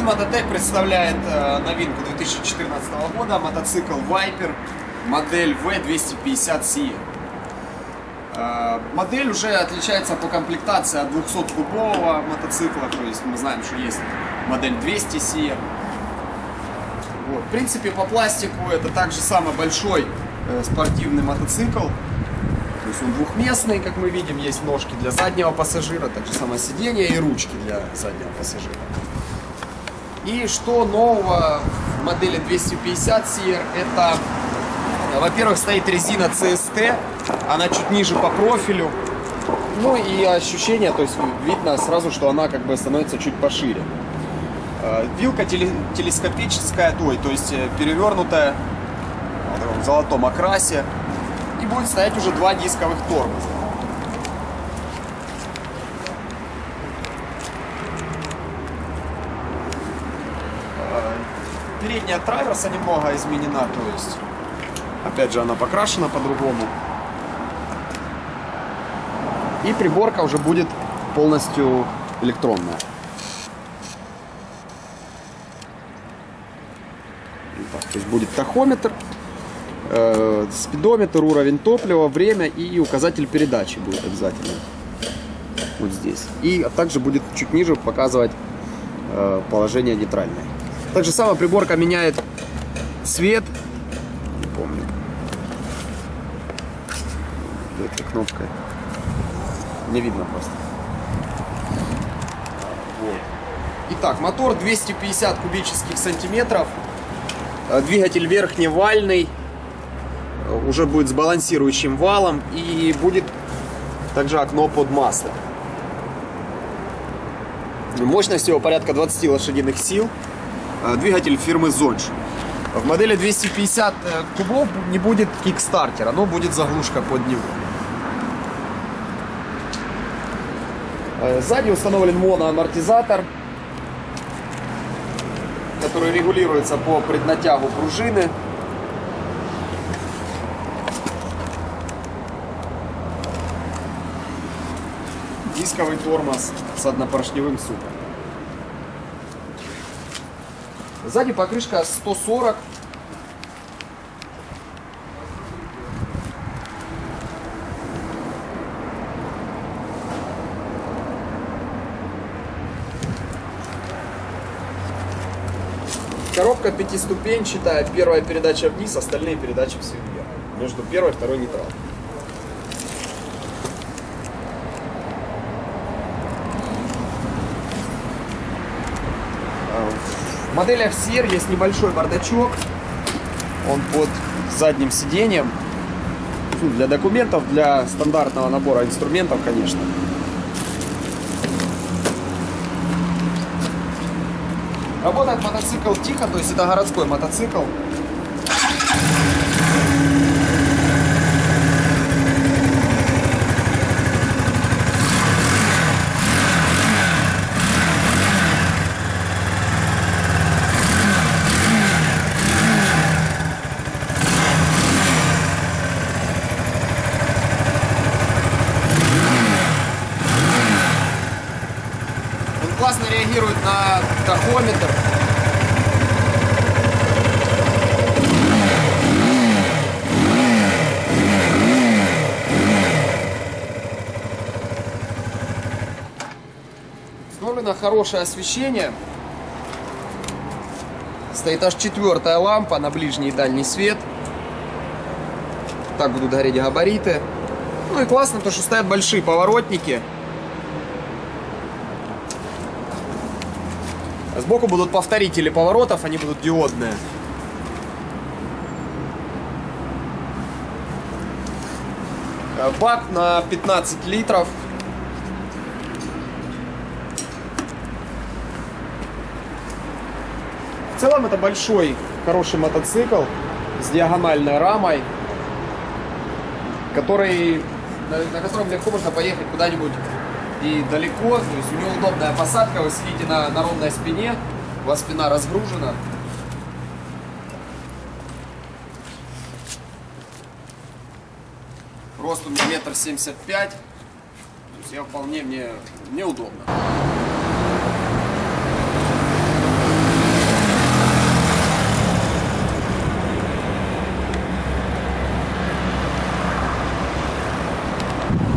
Магазин Мототек представляет э, новинку 2014 года, мотоцикл Viper, модель V250 CE. Э, модель уже отличается по комплектации от 200-кубового мотоцикла, то есть мы знаем, что есть модель 200 CE. Вот. В принципе, по пластику это также самый большой э, спортивный мотоцикл. То есть он двухместный, как мы видим, есть ножки для заднего пассажира, также самое сиденье и ручки для заднего пассажира. И что нового в модели 250 CR, это, во-первых, стоит резина CST, она чуть ниже по профилю, ну и ощущение, то есть видно сразу, что она как бы становится чуть пошире. Э, вилка телескопическая, ой, то есть э, перевернутая в золотом окрасе. И будет стоять уже два дисковых тормоза. Передняя траверса немного изменена, то есть, опять же, она покрашена по-другому. И приборка уже будет полностью электронная. То есть будет тахометр, э, спидометр, уровень топлива, время и указатель передачи будет обязательно. Вот здесь. И также будет чуть ниже показывать э, положение нейтральное. Так же самое приборка меняет цвет. Не помню. Этой кнопкой. Не видно просто. Вот. Итак, мотор 250 кубических сантиметров. Э, двигатель верхневальный, э, уже будет с балансирующим валом и будет также окно под масло. Мощность его порядка 20 лошадиных сил. Э, двигатель фирмы Zonch. В модели 250 кубов не будет кикстартера, но будет заглушка под него. Сзади установлен моноамортизатор который регулируется по преднатягу пружины. Дисковый тормоз с однопоршневым супом. Сзади покрышка 140 Коробка пятиступенчатая, первая передача вниз, остальные передачи все вверх. Между первой и второй нейтрал. В моделях CR есть небольшой бардачок. Он под задним сиденьем. Ну, для документов, для стандартного набора инструментов, конечно. Работает мотоцикл тихо, то есть это городской мотоцикл. Классно реагирует на тахометр. Установлено хорошее освещение. Стоит аж четвертая лампа на ближний и дальний свет. Так будут гореть габариты. Ну и классно, то что стоят большие поворотники. Сбоку будут повторители поворотов, они будут диодные. Э, бак на 15 литров. В целом это большой, хороший мотоцикл с диагональной рамой, который, на, на котором легко можно поехать куда-нибудь и далеко, то есть у него удобная посадка, вы сидите на, на ровной спине, у вас спина разгружена. Рост у меня метр семьдесят пять, то есть я вполне мне, мне удобно.